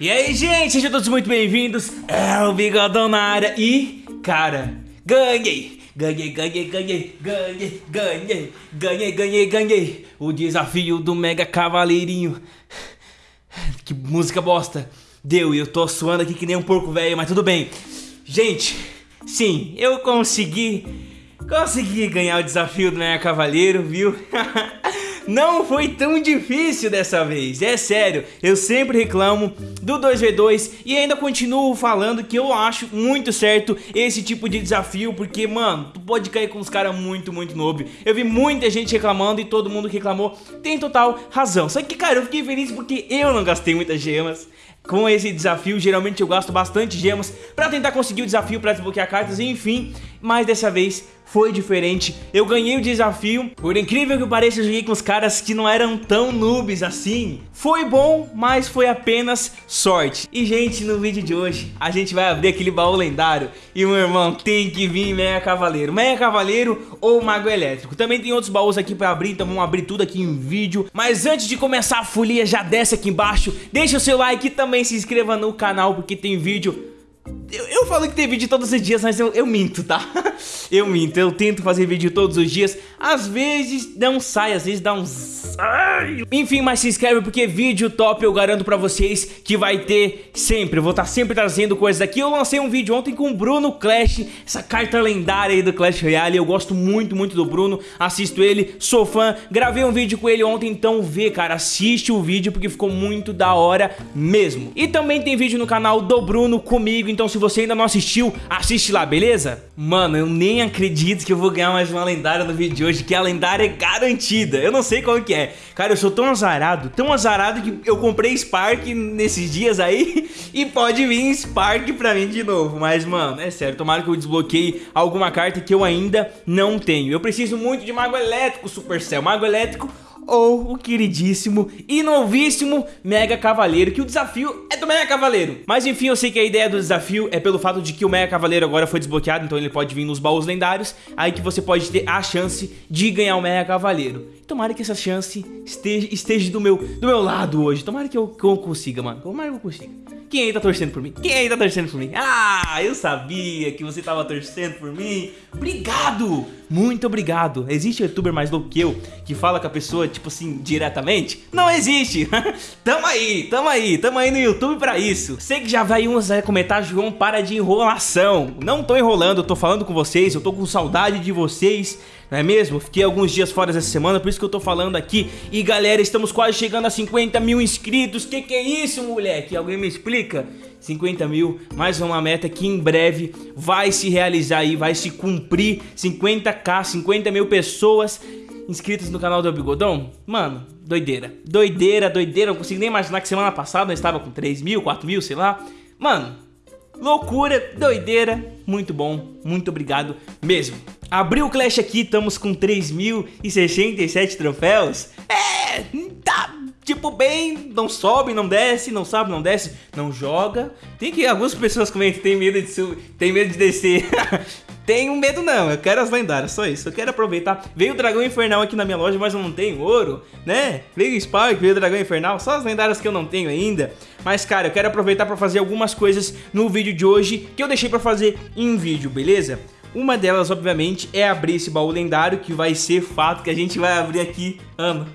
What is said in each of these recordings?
E aí, gente, sejam todos muito bem-vindos. É o Bigodão na área e, cara, ganhei. Ganhei, ganhei, ganhei, ganhei, ganhei, ganhei, ganhei, ganhei. O desafio do Mega Cavaleirinho. Que música bosta. Deu, e eu tô suando aqui que nem um porco velho, mas tudo bem. Gente, sim, eu consegui. Consegui ganhar o desafio do Mega Cavaleiro, viu? Não foi tão difícil dessa vez, é sério. Eu sempre reclamo do 2v2 e ainda continuo falando que eu acho muito certo esse tipo de desafio, porque, mano, tu pode cair com os caras muito, muito noob. Eu vi muita gente reclamando e todo mundo reclamou tem total razão. Só que, cara, eu fiquei feliz porque eu não gastei muitas gemas com esse desafio. Geralmente eu gasto bastante gemas pra tentar conseguir o desafio pra desbloquear cartas, enfim. Mas dessa vez foi diferente. Eu ganhei o desafio. Por incrível que pareça, eu joguei com os caras que não eram tão noobs assim. Foi bom, mas foi apenas sorte. E, gente, no vídeo de hoje, a gente vai abrir aquele baú lendário. E, meu irmão, tem que vir Meia Cavaleiro. Meia Cavaleiro ou Mago Elétrico. Também tem outros baús aqui pra abrir, então vamos abrir tudo aqui em vídeo. Mas antes de começar a folia, já desce aqui embaixo. Deixa o seu like e também se inscreva no canal, porque tem vídeo eu, eu, falo que tem vídeo todos os dias, mas eu, eu minto, tá? eu minto, eu tento fazer vídeo todos os dias. Às vezes não sai, às vezes dá uns... Ai. Enfim, mas se inscreve porque vídeo top eu garanto pra vocês que vai ter sempre. Eu vou estar tá sempre trazendo coisas aqui. Eu lancei um vídeo ontem com o Bruno Clash, essa carta lendária aí do Clash Royale. Eu gosto muito, muito do Bruno, assisto ele, sou fã. Gravei um vídeo com ele ontem, então vê, cara, assiste o vídeo porque ficou muito da hora mesmo. E também tem vídeo no canal do Bruno comigo, então se você ainda não assistiu, assiste lá, beleza? Mano, eu nem acredito que eu vou ganhar mais uma lendária no vídeo de hoje, que a lendária é garantida. Eu não sei qual que é. Cara, eu sou tão azarado, tão azarado que eu comprei Spark nesses dias aí e pode vir Spark pra mim de novo. Mas, mano, é sério, tomara que eu desbloqueie alguma carta que eu ainda não tenho. Eu preciso muito de Mago Elétrico, Supercell. Mago Elétrico ou o queridíssimo e novíssimo Mega Cavaleiro, que o desafio é do Mega Cavaleiro. Mas enfim, eu sei que a ideia do desafio é pelo fato de que o Mega Cavaleiro agora foi desbloqueado, então ele pode vir nos baús lendários, aí que você pode ter a chance de ganhar o Mega Cavaleiro. Tomara que essa chance esteja, esteja do, meu, do meu lado hoje. Tomara que eu, que eu consiga, mano. Tomara que eu consiga. Quem aí tá torcendo por mim? Quem aí tá torcendo por mim? Ah, eu sabia que você tava torcendo por mim. Obrigado! Muito obrigado. Existe youtuber mais louco que eu que fala com a pessoa, tipo assim, diretamente? Não existe. tamo aí, tamo aí, tamo aí no YouTube pra isso. Sei que já vai uns a comentar, João, para de enrolação. Não tô enrolando, eu tô falando com vocês, eu tô com saudade de vocês não é mesmo? Fiquei alguns dias fora essa semana, por isso que eu tô falando aqui. E galera, estamos quase chegando a 50 mil inscritos. Que que é isso, moleque? Alguém me explica? 50 mil, mais uma meta que em breve vai se realizar aí, vai se cumprir 50k, 50 mil pessoas inscritas no canal do Bigodão. Mano, doideira, doideira, doideira, não consigo nem imaginar que semana passada eu estava com 3 mil, 4 mil, sei lá. Mano, loucura, doideira, muito bom, muito obrigado mesmo. Abriu o Clash aqui, estamos com 3.067 troféus. Tipo bem, não sobe, não desce, não sobe, não desce, não joga. Tem que algumas pessoas comentam tem medo de subir, tem medo de descer. Tenho medo não, eu quero as lendárias, só isso. Eu quero aproveitar. Veio o Dragão Infernal aqui na minha loja, mas eu não tenho ouro, né? Veio o Spark, veio o Dragão Infernal, só as lendárias que eu não tenho ainda. Mas, cara, eu quero aproveitar pra fazer algumas coisas no vídeo de hoje que eu deixei pra fazer em vídeo, beleza? Uma delas, obviamente, é abrir esse baú lendário, que vai ser fato que a gente vai abrir aqui, ano.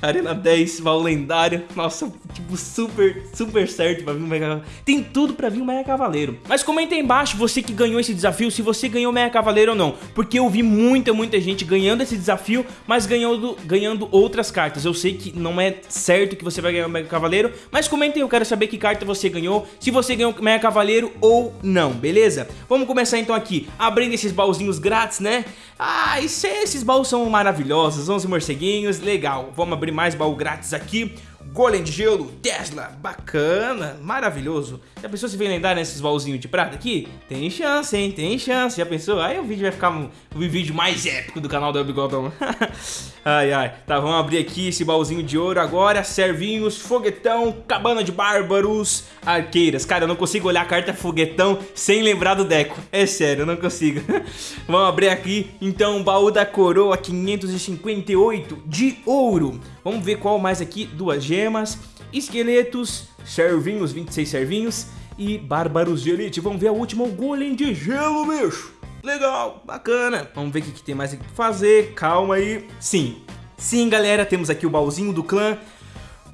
Arena 10, baú lendário. Nossa, tipo, super, super certo pra vir um Mega Cavaleiro. Tem tudo pra vir um Mega Cavaleiro. Mas comenta aí embaixo, você que ganhou esse desafio, se você ganhou o Mega Cavaleiro ou não. Porque eu vi muita, muita gente ganhando esse desafio, mas ganhando, ganhando outras cartas. Eu sei que não é certo que você vai ganhar o Mega Cavaleiro, mas comenta aí, eu quero saber que carta você ganhou, se você ganhou o Mega Cavaleiro ou não, beleza? Vamos começar então aqui, abrindo esses baúzinhos grátis, né? Ah, esses baús são maravilhosos, 11 morceguinhos, legal. Vamos abrir mais baú grátis aqui. Golem de gelo, Tesla, bacana, maravilhoso. Já pensou se vem lendário nesses baúzinhos de prata aqui? Tem chance, hein? Tem chance. Já pensou? Aí o vídeo vai ficar um, um vídeo mais épico do canal do Bigodão. ai, ai. Tá, vamos abrir aqui esse baúzinho de ouro agora. Servinhos, foguetão, cabana de bárbaros, arqueiras. Cara, eu não consigo olhar a carta foguetão sem lembrar do Deco. É sério, eu não consigo. vamos abrir aqui, então, baú da coroa 558 de ouro. Vamos ver qual mais aqui, duas gemas esqueletos, servinhos, 26 servinhos e bárbaros de elite. Vamos ver a última, o golem de gelo, bicho. Legal, bacana. Vamos ver o que, que tem mais aqui pra fazer. Calma aí. Sim, sim, galera, temos aqui o baúzinho do clã.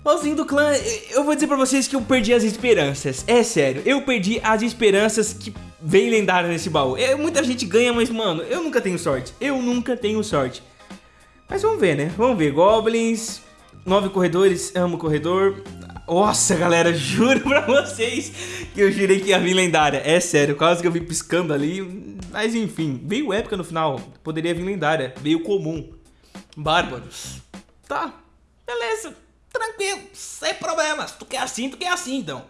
Baúzinho do clã, eu vou dizer pra vocês que eu perdi as esperanças. É sério, eu perdi as esperanças que vem lendária nesse baú. É, muita gente ganha, mas mano, eu nunca tenho sorte. Eu nunca tenho sorte. Mas vamos ver, né? Vamos ver. Goblins, nove corredores, amo corredor. Nossa, galera, juro pra vocês que eu jurei que ia vir lendária. É sério, quase que eu vi piscando ali. Mas enfim, veio épica no final. Poderia vir lendária. Veio comum. Bárbaros. Tá, beleza. Tranquilo, sem problemas. Tu quer assim, tu quer assim então.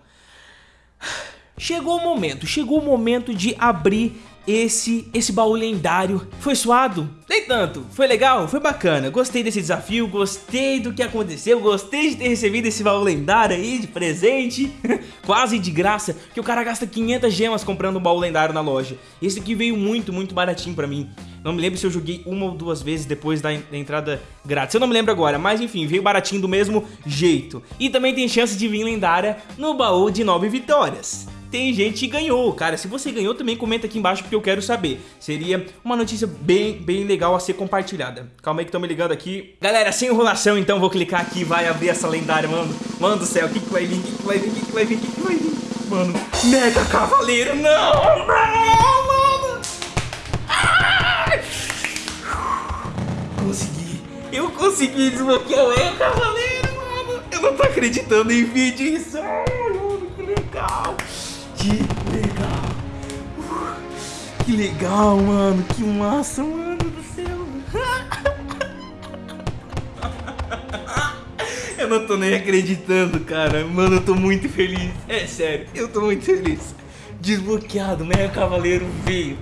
Chegou o momento, chegou o momento de abrir esse esse baú lendário. Foi suado? Nem tanto. Foi legal? Foi bacana. Gostei desse desafio, gostei do que aconteceu, gostei de ter recebido esse baú lendário aí de presente. Quase de graça, que o cara gasta 500 gemas comprando um baú lendário na loja. Esse aqui veio muito, muito baratinho pra mim. Não me lembro se eu joguei uma ou duas vezes depois da, da entrada grátis. Eu não me lembro agora, mas enfim, veio baratinho do mesmo jeito. E também tem chance de vir lendária no baú de 9 vitórias tem gente que ganhou. Cara, se você ganhou, também comenta aqui embaixo porque eu quero saber. Seria uma notícia bem, bem legal a ser compartilhada. Calma aí que estão me ligando aqui. Galera, sem enrolação, então vou clicar aqui e vai abrir essa lendária, mano. Mano do céu, o que, que vai vir? O que, que vai vir? O que, que vai vir? O que, que vai vir? Mano, Mega Cavaleiro, não! Não, mano! Ai! Consegui. Eu consegui desbloquear o Mega Cavaleiro, mano. Eu não tô acreditando em vídeo isso. Ai, mano, que legal. Que legal. Uh, que legal, mano. Que massa, mano do céu. Eu não tô nem acreditando, cara. Mano, eu tô muito feliz. É sério, eu tô muito feliz. Desbloqueado, Mega Cavaleiro veio.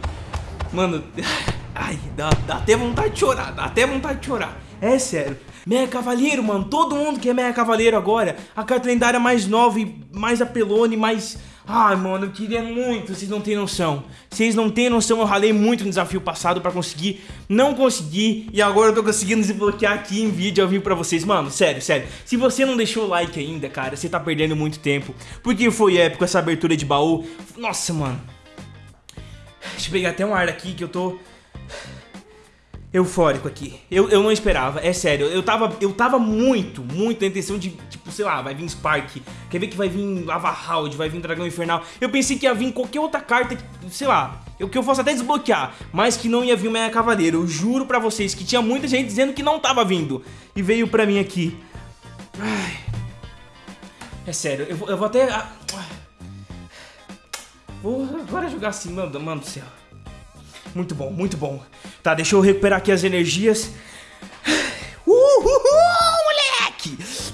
Mano, ai, dá, dá até vontade de chorar. Dá até vontade de chorar. É sério. Mega Cavaleiro, mano. Todo mundo quer Mega Cavaleiro agora. A carta lendária mais nova e mais apelone, mais Ai, mano, eu queria muito, vocês não têm noção. Vocês não têm noção, eu ralei muito no desafio passado pra conseguir, não consegui, e agora eu tô conseguindo desbloquear aqui em vídeo ao vivo pra vocês. Mano, sério, sério, se você não deixou o like ainda, cara, você tá perdendo muito tempo, porque foi épico essa abertura de baú. Nossa, mano. Deixa eu pegar até um ar aqui que eu tô eufórico aqui. Eu, eu não esperava, é sério. Eu tava, eu tava muito, muito na intenção de, tipo, sei lá, vai vir Spark. Quer ver que vai vir Lava Hound, vai vir Dragão Infernal. Eu pensei que ia vir qualquer outra carta, sei lá, eu, que eu fosse até desbloquear, mas que não ia vir o Meia Cavaleiro. Eu juro pra vocês que tinha muita gente dizendo que não tava vindo. E veio pra mim aqui. Ai. É sério, eu, eu vou até... Ah, vou agora jogar assim, mano, mano do céu. Muito bom, muito bom. Tá, deixa eu recuperar aqui as energias.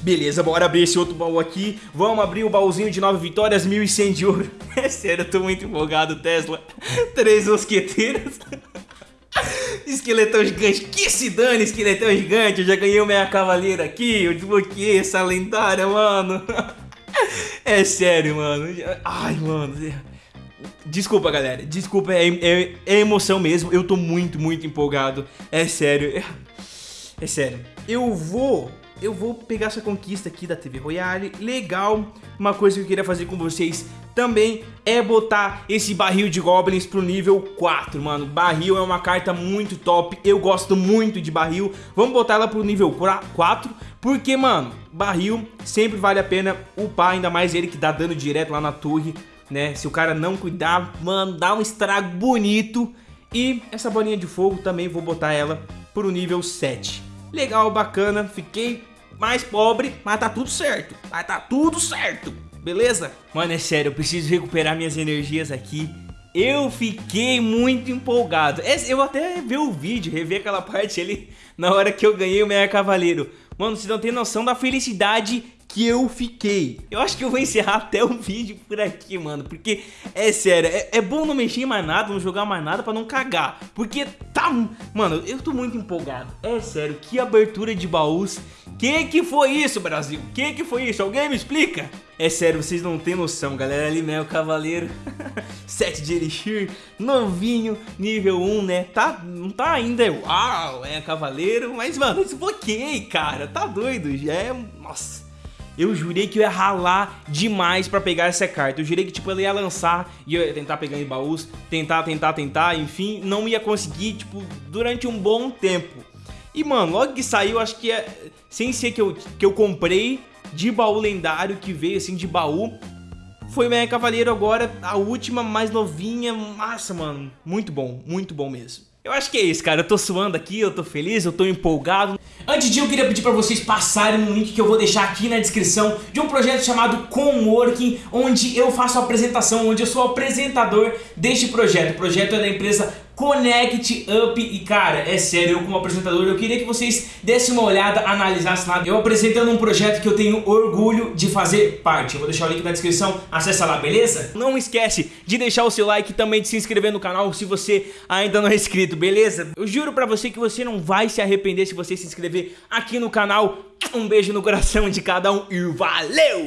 Beleza, bora abrir esse outro baú aqui. Vamos abrir o baúzinho de 9 vitórias, 1100 de ouro. É sério, eu tô muito empolgado, Tesla. Três mosqueteiros. Esqueletão gigante, que se dane, esqueletão gigante. Eu já ganhei o minha cavaleira aqui. Eu desbloqueei essa lendária, mano. É sério, mano. Ai, mano. Desculpa, galera. Desculpa, é, é, é, emoção mesmo. Eu tô muito, muito empolgado. É sério. É sério. Eu vou. Eu vou pegar essa conquista aqui da TV Royale. Legal. Uma coisa que eu queria fazer com vocês também é botar esse barril de Goblins pro nível 4, mano. Barril é uma carta muito top. Eu gosto muito de barril. Vamos botar ela pro nível 4. Porque, mano, barril sempre vale a pena upar. Ainda mais ele que dá dano direto lá na torre né? Se o cara não cuidar, mano, dá um estrago bonito. E essa bolinha de fogo também vou botar ela pro nível 7. Legal, bacana, fiquei mais pobre, mas tá tudo certo. Mas tá tudo certo, beleza? Mano, é sério, eu preciso recuperar minhas energias aqui. Eu fiquei muito empolgado. Eu até vi o vídeo, rever aquela parte ali na hora que eu ganhei o Meia Cavaleiro. Mano, vocês não tem noção da felicidade que eu fiquei. Eu acho que eu vou encerrar até o vídeo por aqui, mano. Porque, é sério, é, é bom não mexer em mais nada, não jogar mais nada pra não cagar. Porque tá... Mano, eu tô muito empolgado. É sério, que abertura de baús. Que que foi isso, Brasil? Que que foi isso? Alguém me explica? É sério, vocês não tem noção, galera. Ali, né, o Cavaleiro. 7 de Elixir, novinho, nível 1, né? Tá, não tá ainda, uau, é Cavaleiro. Mas, mano, desbloqueei, cara. Tá doido, já é... Nossa... eu jurei que eu ia ralar demais pra pegar essa carta. Eu jurei que, tipo, ela ia lançar e eu ia tentar pegar em baús, tentar, tentar, tentar, enfim, não ia conseguir, tipo, durante um bom tempo. E, mano, logo que saiu, acho que é... Sem ser que eu, que eu comprei de baú lendário, que veio, assim, de baú, foi Meia Cavaleiro agora, a última, mais novinha. Massa, mano. Muito bom, muito bom mesmo. Eu acho que é isso, cara. Eu tô suando aqui, eu tô feliz, eu tô empolgado. Antes de eu queria pedir pra vocês passarem um link que eu vou deixar aqui na descrição de um projeto chamado Comworking, onde eu faço a apresentação, onde eu sou apresentador deste projeto. O projeto é da empresa Connect Up e cara, é sério, eu como apresentador, eu queria que vocês dessem uma olhada, analisassem lá. Eu apresentando um projeto que eu tenho orgulho de fazer parte. Eu vou deixar o link na descrição, acessa lá, beleza? Não esquece de deixar o seu like e também de se inscrever no canal se você ainda não é inscrito, beleza? Eu juro pra você que você não vai se arrepender se você se inscrever aqui no canal. Um beijo no coração de cada um e valeu!